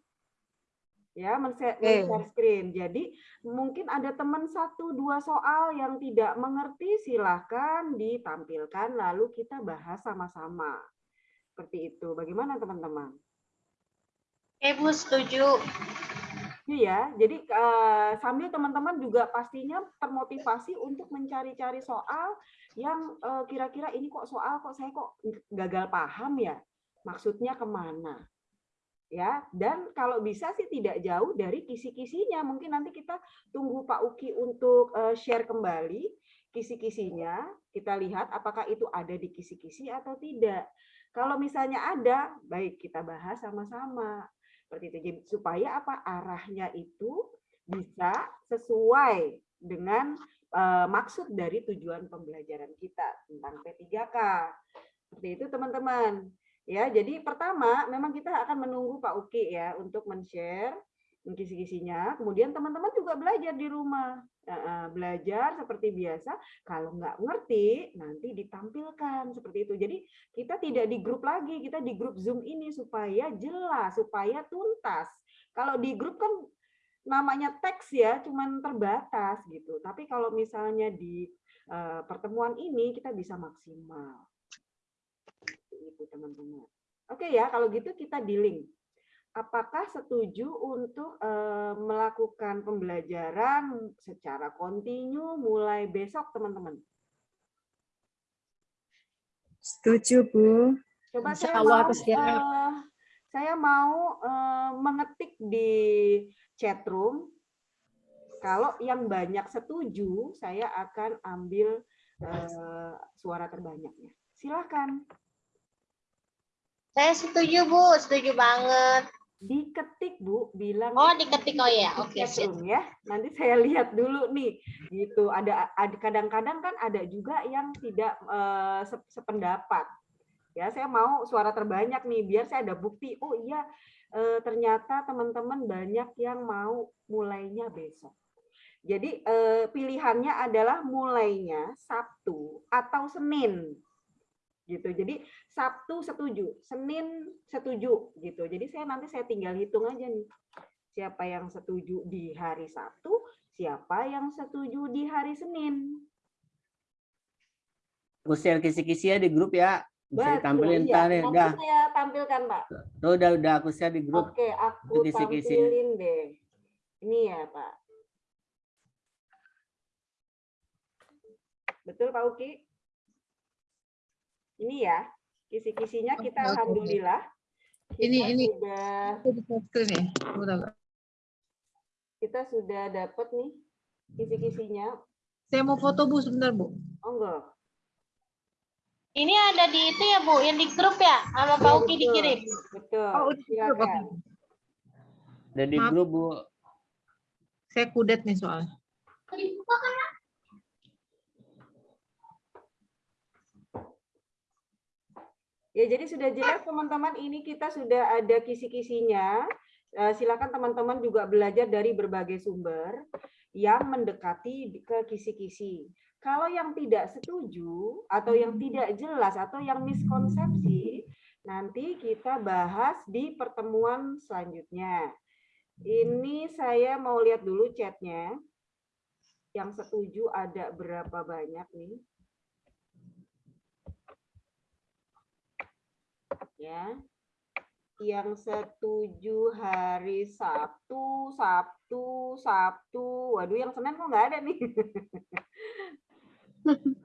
Ya, men-share Oke. men-share screen. Jadi mungkin ada teman satu dua soal yang tidak mengerti, silahkan ditampilkan lalu kita bahas sama-sama. Seperti itu. Bagaimana teman-teman? Oke Bu, setuju. Iya, jadi eh, sambil teman-teman juga pastinya termotivasi untuk mencari-cari soal yang eh, kira-kira ini kok soal kok saya kok gagal paham ya, maksudnya ke mana? Ya, dan kalau bisa sih tidak jauh dari kisi-kisinya. Mungkin nanti kita tunggu Pak Uki untuk eh, share kembali kisi-kisinya. Kita lihat apakah itu ada di kisi-kisi atau tidak. Kalau misalnya ada, baik kita bahas sama-sama seperti itu Jadi, supaya apa arahnya itu bisa sesuai dengan eh, maksud dari tujuan pembelajaran kita tentang P3K seperti itu teman-teman ya jadi pertama memang kita akan menunggu Pak Uki ya untuk men-share kisi-kisinya kemudian teman-teman juga belajar di rumah Nah, belajar seperti biasa kalau nggak ngerti nanti ditampilkan seperti itu jadi kita tidak di grup lagi, kita di grup Zoom ini supaya jelas, supaya tuntas. Kalau di grup kan namanya teks ya, cuman terbatas gitu. Tapi kalau misalnya di eh, pertemuan ini kita bisa maksimal. Itu teman-teman. Oke ya, kalau gitu kita dealing. Apakah setuju untuk eh, melakukan pembelajaran secara kontinu mulai besok, teman-teman? Setuju, Bu. Coba Insya saya Allah mau, aku siap. eh, saya mau eh, mengetik di chat room. Kalau yang banyak setuju, saya akan ambil eh, suara terbanyaknya. Silakan Saya setuju Bu, setuju banget. diketik Bu, bilang Oh, diketik oh ya. Oke, room ya. Nanti saya lihat dulu nih. Gitu. Ada ada kadang-kadang kan ada juga yang tidak se- sependapat. Ya, saya mau suara terbanyak nih biar saya ada bukti. Oh iya, eh, ternyata teman-teman banyak yang mau mulainya besok. Jadi eh, pilihannya adalah mulainya Sabtu atau Senin. Gitu. Jadi Sabtu setuju, Senin setuju gitu. Jadi saya nanti saya tinggal hitung aja nih. Siapa yang setuju di hari Sabtu, siapa yang setuju di hari Senin. Aku share kisi-kisi ya di grup ya. Bisa Betul, ditampilin iya. ntar ya. Nanti Dah. saya tampilkan, Pak. Tuh, udah udah aku share di grup. Oke, aku kisi-kisi. tampilin deh. Ini ya, Pak. Betul, Pak Uki? Ini ya, kisi-kisinya kita oke. alhamdulillah. Ini kita ini sudah di share screen ya. Kita sudah dapat nih kisi-kisinya. Saya mau foto Bu sebentar Bu. Oh enggak. Ini ada di itu ya Bu, yang di grup ya, sama Pak Uki dikirim. Betul. Oh, udah di grup, Silakan. di grup Bu. Saya kudet nih soalnya. Ya, jadi sudah jelas teman-teman ini kita sudah ada kisi-kisinya. Eh, Silakan teman-teman juga belajar dari berbagai sumber yang mendekati ke kisi-kisi. Kalau yang tidak setuju atau yang tidak jelas atau yang miskonsepsi, nanti kita bahas di pertemuan selanjutnya. Ini saya mau lihat dulu chatnya. Yang setuju ada berapa banyak nih? Ya. Yang setuju hari Sabtu, Sabtu, Sabtu. Waduh, yang Senin kok nggak ada nih.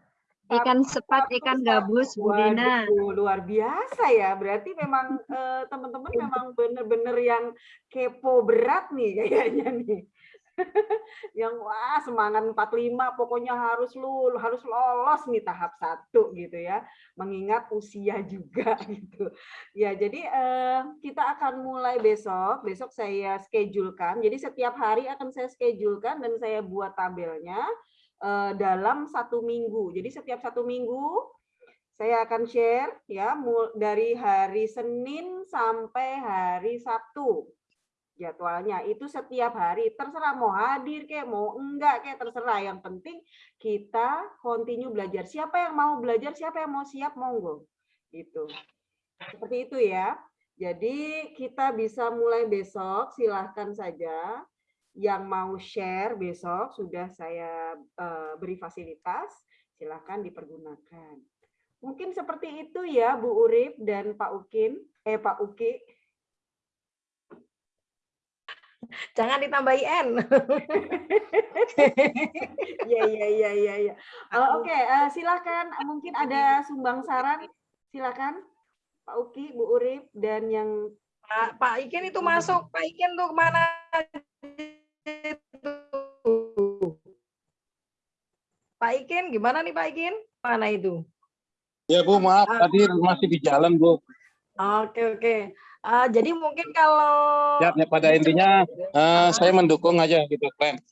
Ikan sepat, ikan gabus, Bu Dina. Luar biasa ya. Berarti memang eh, teman-teman memang benar-benar yang kepo berat nih kayaknya nih. yang wah semangat 45 pokoknya harus lu harus lolos nih tahap satu gitu ya. Mengingat usia juga gitu. Ya jadi eh, kita akan mulai besok besok saya schedulekan. Jadi setiap hari akan saya schedulekan dan saya buat tabelnya eh, dalam satu minggu. Jadi setiap satu minggu saya akan share ya dari hari Senin sampai hari Sabtu jadwalnya. Itu setiap hari. Terserah mau hadir kayak mau enggak kayak terserah. Yang penting kita continue belajar. Siapa yang mau belajar siapa yang mau siap monggo. Gitu. Seperti itu ya. Jadi kita bisa mulai besok silahkan saja. Yang mau share besok sudah saya eh, beri fasilitas silahkan dipergunakan. Mungkin seperti itu ya Bu Urip dan Pak Ukin eh Pak Uki Jangan ditambahi N. Iya iya iya iya iya. Eh, Oke, eh, silakan mungkin ada sumbang saran. Silakan Pak Uki, Bu Urip dan yang Pak, Pak Ikin itu masuk. Pak Ikin tuh ke mana? Pak Ikin, gimana nih Pak Ikin? Mana itu? Ya Bu, maaf tadi masih di jalan Bu. Oke oke. Eh, jadi mungkin kalau Ya, ya, pada intinya eh, saya mendukung aja gitu keren.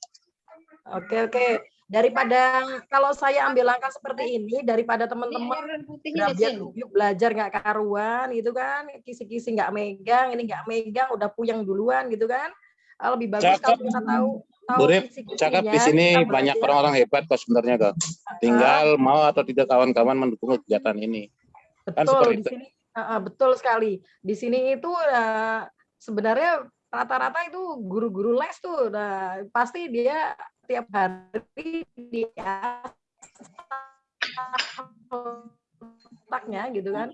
Oke oke. Daripada kalau saya ambil langkah seperti ini, daripada teman-teman belajar belajar nggak karuan gitu kan, kisi-kisi nggak megang, ini nggak megang, udah puyeng duluan gitu kan. Eh, Lebih bagus Cakep. kalau kita tahu tahu Bu Rip, kisi-kisinya, cakep di sini banyak orang-orang hebat kok sebenarnya kok. Tinggal mau atau tidak kawan-kawan mendukung kegiatan ini. Kan Betul seperti di itu. sini uh, uh, betul sekali. Di sini itu uh, sebenarnya rata-rata itu guru-guru les tuh nah, pasti dia tiap hari dia otaknya gitu kan.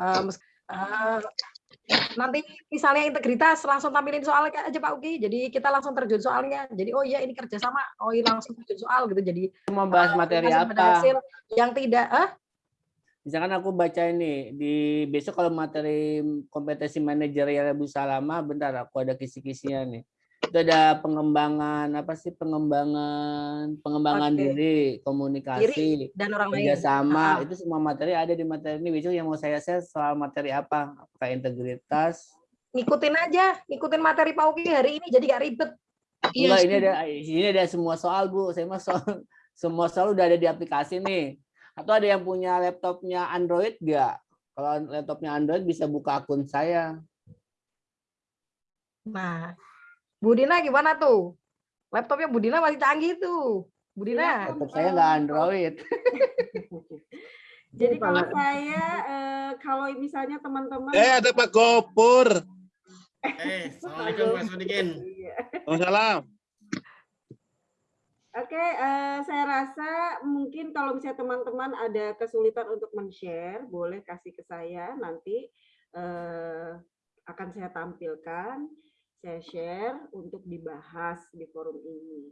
Uh, uh, nanti misalnya integritas langsung tampilin soalnya aja Pak Uki. Jadi kita langsung terjun soalnya. Jadi oh iya ini kerjasama. Oh iya langsung terjun soal gitu. Jadi Mau bahas materi apa? yang tidak ah Misalkan aku baca ini di besok kalau materi kompetensi manajerial Bu Salama, bentar aku ada kisi-kisinya nih. Itu ada pengembangan apa sih pengembangan pengembangan Oke. diri, komunikasi, diri dan orang lain. kerjasama Ah. itu semua materi ada di materi ini. Besok yang mau saya share soal materi apa? Apakah integritas? ngikutin aja, ngikutin materi Pak Uki hari ini jadi gak ribet. Iya, Enggak, ini ada ini ada semua soal Bu. Saya mah soal semua soal udah ada di aplikasi nih. Atau ada yang punya laptopnya Android nggak? Kalau laptopnya Android bisa buka akun saya. Nah, Bu Dina gimana tuh? Laptopnya Bu Dina masih canggih tuh. Bu Dina. Laptop saya nggak Android. Jadi kalau saya eh, kalau misalnya teman-teman Eh ada Pak Gopur. Eh, Assalamualaikum Pak Sodikin. Iya. Waalaikumsalam. Oke, eh, saya rasa mungkin kalau misalnya teman-teman ada kesulitan untuk men-share, boleh kasih ke saya nanti eh, akan saya tampilkan, saya share untuk dibahas di forum ini.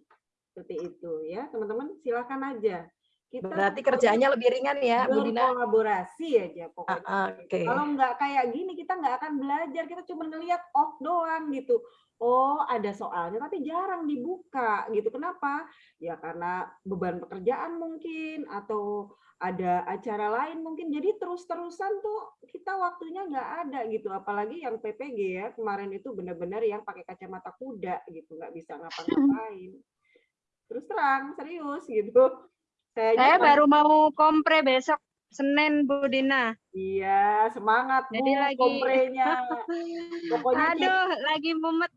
Seperti itu ya, teman-teman silakan aja. Kita Berarti kerjaannya lebih ringan ya, Bu Dina? berkolaborasi aja pokoknya. Ah, Oke. Kalau nggak kayak gini kita nggak akan belajar, kita cuma ngelihat off doang gitu. Oh ada soalnya tapi jarang dibuka gitu. Kenapa? Ya karena beban pekerjaan mungkin atau ada acara lain mungkin. Jadi terus-terusan tuh kita waktunya nggak ada gitu. Apalagi yang PPG ya kemarin itu benar-benar yang pakai kacamata kuda gitu, nggak bisa ngapa-ngapain. Terus terang serius gitu. Saya, Saya baru mau kompre besok Senin Bu Dina. Iya, semangat Jadi Bu lagi komprenya. Pokoknya Aduh, lagi mumet.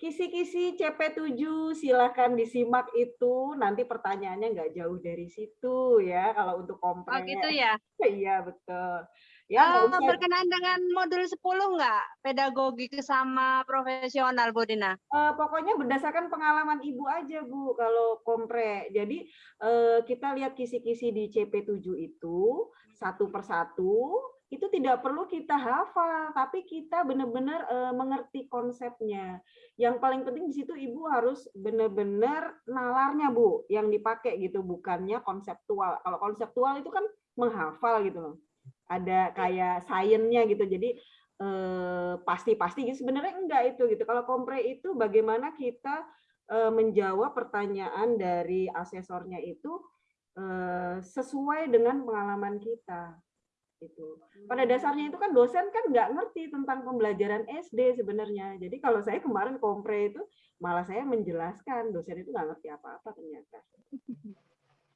Kisi-kisi CP7 silahkan disimak itu. Nanti pertanyaannya nggak jauh dari situ ya kalau untuk kompre. Oh gitu ya. Iya, betul. Ya, Eh, usah- berkenaan dengan modul 10 nggak? Pedagogi sama profesional Bu Dina. Eh, pokoknya berdasarkan pengalaman ibu aja bu kalau kompre. Jadi eh, kita lihat kisi-kisi di CP7 itu satu persatu itu tidak perlu kita hafal, tapi kita benar-benar eh, mengerti konsepnya. Yang paling penting di situ ibu harus benar-benar nalarnya bu, yang dipakai gitu, bukannya konseptual. Kalau konseptual itu kan menghafal gitu loh. Ada kayak sainsnya gitu. Jadi eh, pasti-pasti gitu sebenarnya enggak itu gitu. Kalau kompre itu bagaimana kita eh, menjawab pertanyaan dari asesornya itu eh, sesuai dengan pengalaman kita gitu. Pada dasarnya itu kan dosen kan nggak ngerti tentang pembelajaran SD sebenarnya. Jadi kalau saya kemarin kompre itu malah saya menjelaskan dosen itu nggak ngerti apa-apa ternyata.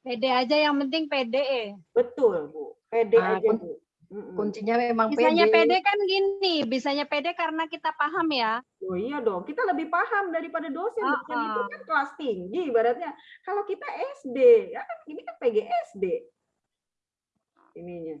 Pede aja yang penting pede. Betul bu, pede Ah, aja bu. Kuncinya memang Bisanya pede. pede kan gini, bisanya pede karena kita paham ya. Oh iya dong, kita lebih paham daripada dosen. Dosen itu Ah-ah. kan kelas tinggi ibaratnya. Kalau kita SD, ya kan ini kan PGSD. Ininya.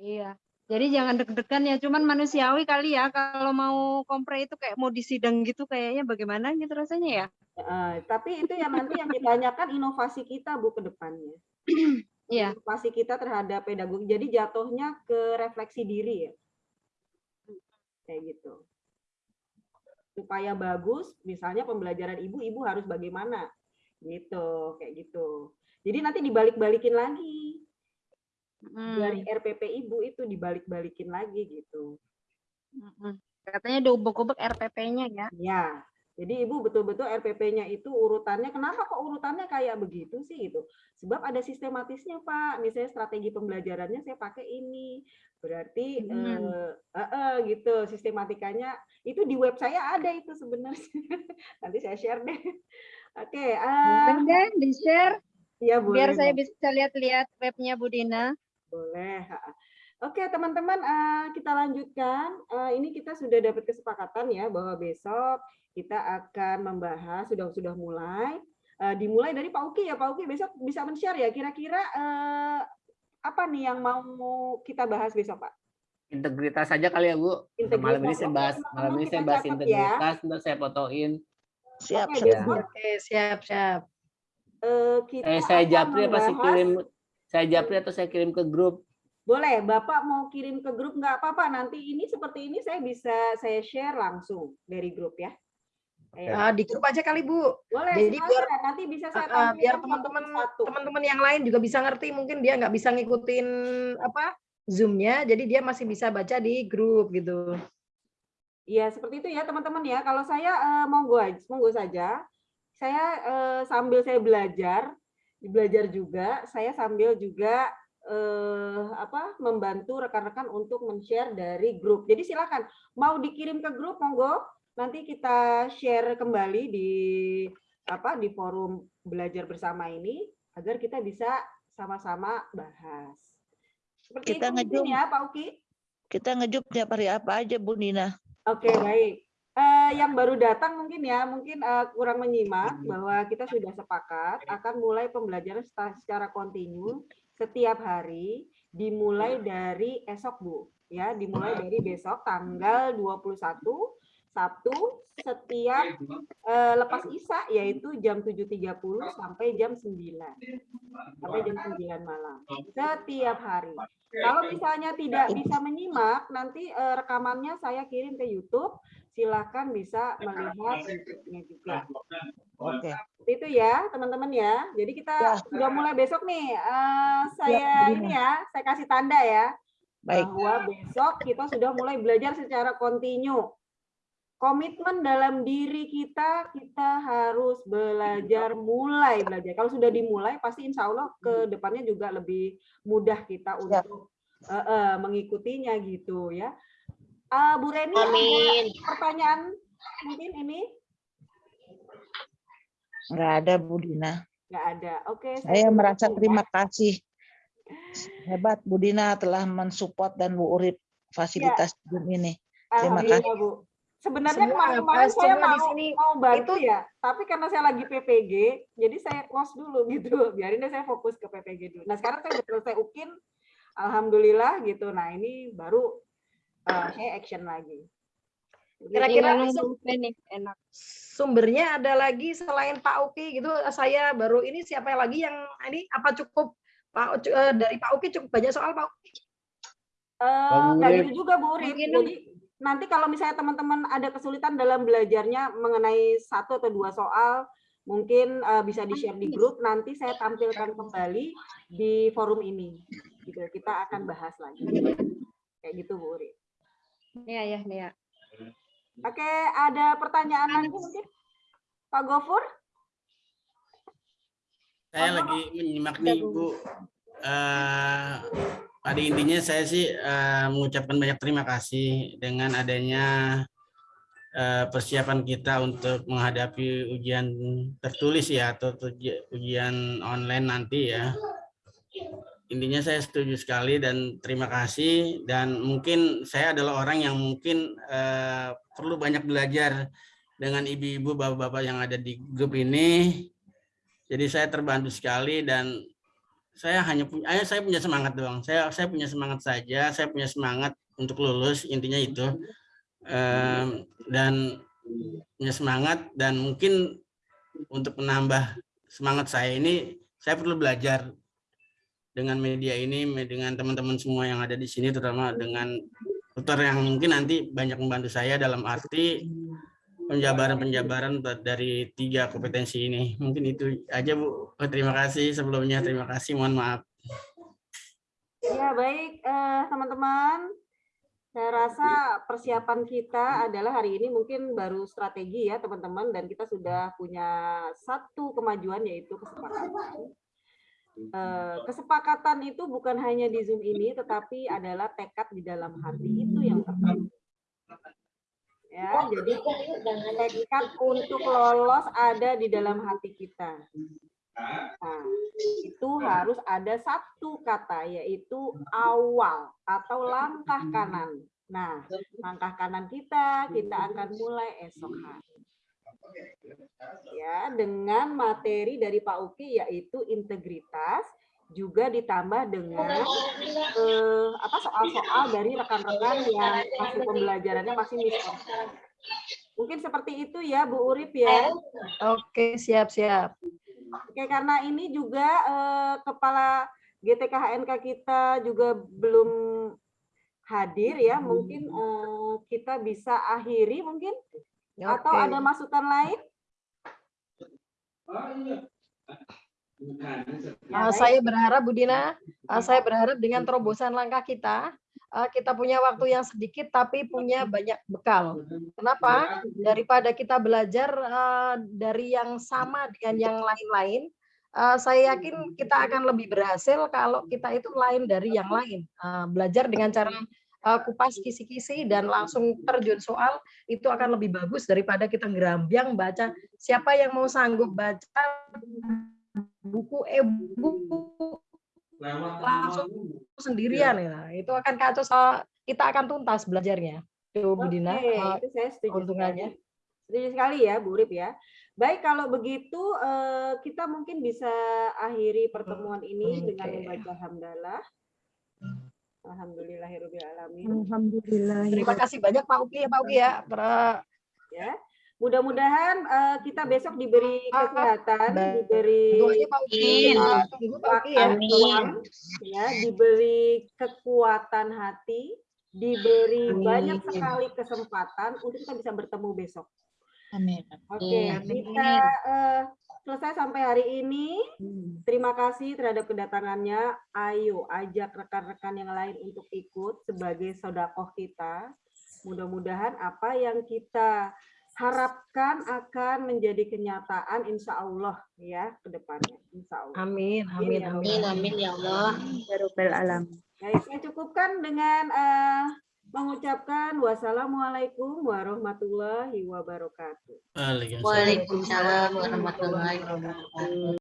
Iya. Jadi jangan deg-degan ya, cuman manusiawi kali ya kalau mau kompre itu kayak mau disidang gitu kayaknya bagaimana gitu rasanya ya. Eh, tapi itu yang nanti yang ditanyakan inovasi kita bu ke depannya. Iya. Inovasi kita terhadap pedagogi. Jadi jatuhnya ke refleksi diri ya. Kayak gitu. Supaya bagus, misalnya pembelajaran ibu, ibu harus bagaimana? Gitu, kayak gitu. Jadi nanti dibalik-balikin lagi. Hmm. Dari RPP ibu itu dibalik-balikin lagi gitu. Mm-mm. Katanya diubek-ubek RPP-nya ya. Ya, jadi ibu betul-betul RPP-nya itu urutannya, kenapa kok urutannya kayak begitu sih gitu? Sebab ada sistematisnya Pak, misalnya strategi pembelajarannya saya pakai ini, berarti Hmm. eh, eh, eh, gitu sistematikanya itu di web saya ada itu sebenarnya. Nanti saya share deh. Oke, eh, Boleh deh di-share ya boleh. biar saya bisa lihat-lihat webnya Bu Dina. Boleh. Oke, teman-teman, eh, kita lanjutkan. Eh, Ini kita sudah dapat kesepakatan ya bahwa besok kita akan membahas sudah sudah mulai. Eh, Dimulai dari Pak Uki ya, Pak Uki besok bisa men-share ya. Kira-kira eh, apa nih yang mau kita bahas besok, Pak? Integritas saja kali ya Bu. Untuk malam ini Integritas. saya bahas malam ini saya bahas catat ya. integritas, ntar saya fotoin. Siap, Oke, siap. siap, siap. eh, kita Eh saya japri apa sih membahas- kirim saya japri atau saya kirim ke grup? Boleh, Bapak mau kirim ke grup nggak apa-apa. Nanti ini seperti ini saya bisa saya share langsung dari grup ya. Ayo. Ah, di grup aja kali Bu. Boleh, Jadi silakan. biar nanti bisa saya ah, biar teman-teman teman-teman yang lain juga bisa ngerti mungkin dia nggak bisa ngikutin apa zoomnya jadi dia masih bisa baca di grup gitu Iya, seperti itu ya teman-teman ya. Kalau saya eh, monggo aja, monggo saja. Saya eh, sambil saya belajar, belajar juga, saya sambil juga eh, apa membantu rekan-rekan untuk men-share dari grup. Jadi silakan mau dikirim ke grup monggo. Nanti kita share kembali di apa di forum belajar bersama ini agar kita bisa sama-sama bahas. Seperti Kita itu ya Pak Uki. Kita ngejup tiap hari apa aja Bu Nina. Oke, baik. Yang baru datang mungkin ya, mungkin eh, kurang menyimak bahwa kita sudah sepakat akan mulai pembelajaran secara kontinu setiap hari dimulai dari esok, Bu. ya dimulai dari besok tanggal 21 Sabtu setiap eh, lepas Isya yaitu jam 7.30 sampai jam 9 sampai jam 9 malam setiap hari. Kalau misalnya tidak bisa menyimak nanti eh, rekamannya saya kirim ke YouTube silakan bisa melihat YouTube-nya juga. Oke. Seperti itu ya teman-teman ya. Jadi kita sudah mulai besok nih. Eh, saya Bina. ini ya, saya kasih tanda ya Baik. bahwa besok kita sudah mulai belajar secara kontinu. Komitmen dalam diri kita, kita harus belajar mulai belajar. Kalau sudah dimulai, pasti insya Allah ke depannya juga lebih mudah kita untuk eh, eh, mengikutinya gitu ya. Ah, Bu Reni, Amin. ada pertanyaan mungkin ini? Nggak ada Bu Dina. Nggak ada. Oke. Saya tunggu merasa ya. terima kasih. Hebat Bu Dina telah mensupport dan Bu Urip fasilitas Zoom ini. Terima kasih. Bu. Sebenarnya kemarin-kemarin saya di mau, sini mau bantu itu- ya, tapi karena saya lagi PPG, jadi saya close dulu gitu. Biarin deh saya fokus ke PPG dulu. Nah sekarang saya udah selesai UKIN, Alhamdulillah gitu. Nah ini baru eh, saya action lagi. Kira-kira nih enak. sumbernya ada lagi selain Pak Uki gitu saya baru ini siapa lagi yang ini apa cukup Pak eh, dari Pak Uki cukup banyak soal Pak Uki? Eh, Bang nggak gitu juga Bu Urip. Jadi nanti kalau misalnya teman-teman ada kesulitan dalam belajarnya mengenai satu atau dua soal, mungkin eh, bisa di-share di grup. Nanti saya tampilkan kembali di forum ini. Gitu. Kita akan bahas lagi. Kayak gitu Bu Urip. Nia ya, Nia. Oke, ada pertanyaan lagi mungkin? Pak Gofur? Saya lagi menyimak nih Bu. Eh, pada intinya saya sih eh, mengucapkan banyak terima kasih dengan adanya eh, persiapan kita untuk menghadapi ujian tertulis ya atau uji- ujian online nanti ya. Intinya saya setuju sekali dan terima kasih dan mungkin saya adalah orang yang mungkin eh, perlu banyak belajar dengan ibu-ibu bapak-bapak yang ada di grup ini jadi saya terbantu sekali dan saya hanya punya saya punya semangat doang. Saya saya punya semangat saja, saya punya semangat untuk lulus intinya itu. Dan punya semangat dan mungkin untuk menambah semangat saya ini saya perlu belajar dengan media ini dengan teman-teman semua yang ada di sini terutama dengan tutor yang mungkin nanti banyak membantu saya dalam arti penjabaran-penjabaran dari tiga kompetensi ini. Mungkin itu aja Bu. Oh, terima kasih sebelumnya. Terima kasih. Mohon maaf. Ya, baik eh, teman-teman. Saya rasa persiapan kita adalah hari ini mungkin baru strategi ya teman-teman dan kita sudah punya satu kemajuan yaitu kesepakatan. Eh, kesepakatan itu bukan hanya di Zoom ini tetapi adalah tekad di dalam hati itu yang terpenting. Ya, jadi tekad untuk lolos ada di dalam hati kita. Nah, itu harus ada satu kata yaitu awal atau langkah kanan. Nah, langkah kanan kita kita akan mulai esok hari. Ya, dengan materi dari Pak Uki yaitu integritas juga ditambah dengan eh, apa soal-soal dari rekan-rekan yang masih pembelajarannya masih miskonsep. Mungkin seperti itu ya Bu Urip ya. Oke, siap-siap. Oke, karena ini juga eh, kepala GTK HNK kita juga belum hadir ya, mungkin eh, kita bisa akhiri mungkin atau ada masukan lain? Baik. saya berharap Bu Dina, uh, saya berharap dengan terobosan langkah kita, uh, kita punya waktu yang sedikit tapi punya banyak bekal. Kenapa? Daripada kita belajar uh, dari yang sama dengan yang lain-lain, uh, saya yakin kita akan lebih berhasil kalau kita itu lain dari yang lain. Uh, belajar dengan cara kupas kisi-kisi dan langsung terjun soal itu akan lebih bagus daripada kita gerambiang baca. Siapa yang mau sanggup baca buku e-book langsung sendirian ya. Itu akan kacau so- kita akan tuntas belajarnya. Itu Bu Dina, Oke, uh, itu saya setuju keuntungannya. Setuju sekali ya, Bu Urip ya. Baik, kalau begitu eh, kita mungkin bisa akhiri pertemuan ini dengan Oke. membaca hamdalah. Alhamdulillahirobbilalamin. Alhamdulillah. Terima kasih banyak Pak Uki ya Pak Uki ya. Pra- Ya, mudah-mudahan eh, kita besok diberi kesehatan, diberi. Amin. Tunggu Pak Uki ya. Amin. ya, diberi kekuatan hati, diberi Amin. banyak sekali kesempatan untuk kita bisa bertemu besok. Amin. Oke, Amin. kita eh, selesai sampai hari ini. Terima kasih terhadap kedatangannya. Ayo ajak rekan-rekan yang lain untuk ikut sebagai sodakoh kita. Mudah-mudahan apa yang kita harapkan akan menjadi kenyataan insya Allah ya ke depannya. Insya Allah. Amin, amin, amin. Allah. Amin ya Allah. Ya. Baik, saya cukupkan dengan eh, mengucapkan wassalamualaikum warahmatullahi wabarakatuh. Waalaikumsalam. Warahmatullahi wabarakatuh.